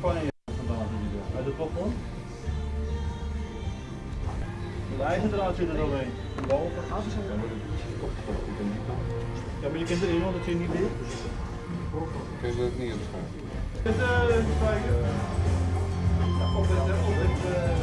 Spanje vandaan hier. Uit de plafond. Het ijzerdraad zit er doorheen. Boven. Ja, maar je kunt erin, want het zit niet dicht. Kun je dat niet opschrijven? Het, eh, kijken. Ja, op het, eh, op het,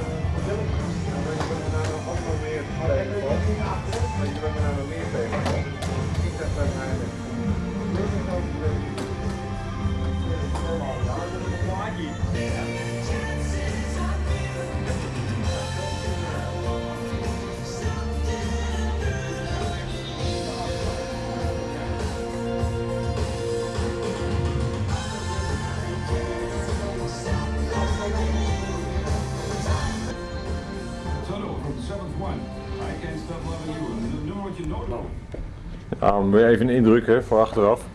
Ja, weer even een indruk hè, voor achteraf.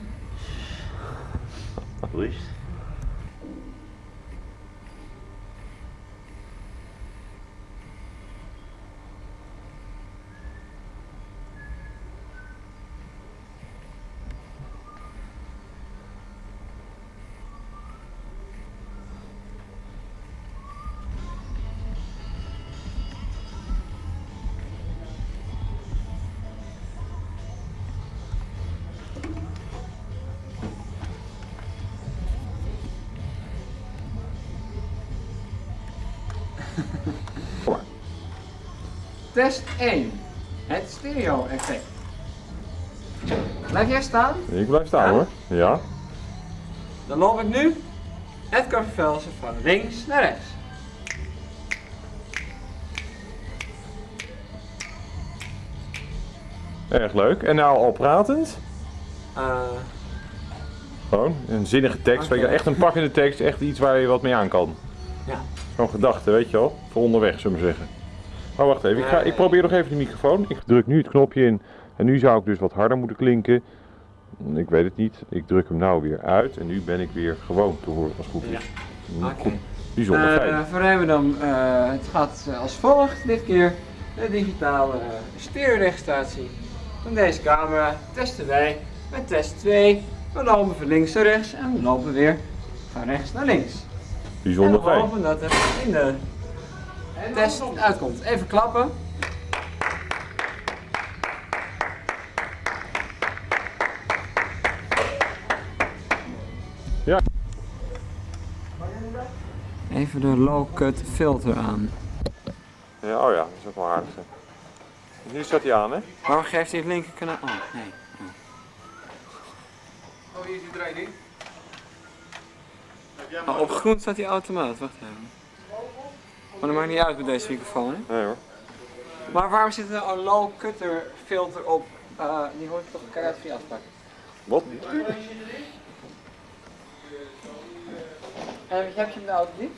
Rust. Test 1. Het stereo effect. Blijf jij staan? Ik blijf staan Ja? hoor. Ja. Dan loop ik nu Edgar Velsen van links naar rechts. Erg leuk. En nou al pratend? Eh, Gewoon een zinnige tekst. Je, echt een pakkende tekst. Echt iets waar je wat mee aan kan. Ja. Zo'n gedachte, weet je wel. Voor onderweg, zullen we zeggen. Maar wacht even. Ik, ga, ik probeer nog even de microfoon. Ik druk nu het knopje in. En nu zou ik dus wat harder moeten klinken. Ik weet het niet. Ik druk hem nou weer uit. En nu ben ik weer gewoon te horen als goed is. Oké. Bijzonder fijn. Voor Remmerdam, eh, het gaat eh, als volgt dit keer. De digitale uh, stereoregistratie van deze camera testen wij met test 2. We lopen van links naar rechts en we lopen weer van rechts naar links. Bijzonder en we fijn. hopen dat het in de test uitkomt. Even klappen. Ja. Even de low-cut filter aan. Ja, oh ja, dat is ook wel aardig. Nu staat hij aan, hè? Waarom geeft hij het linker kanaal? Oh, nee. Oh, hier is die Oh, op groen staat hij automaat, wacht even. Maar dat maakt niet uit met deze microfoon, hè? Nee hoor. Maar waarom zit er een low cutter filter op? Eh, die hoort toch keihard via afspraak. Wat? En heb je hem de auto die?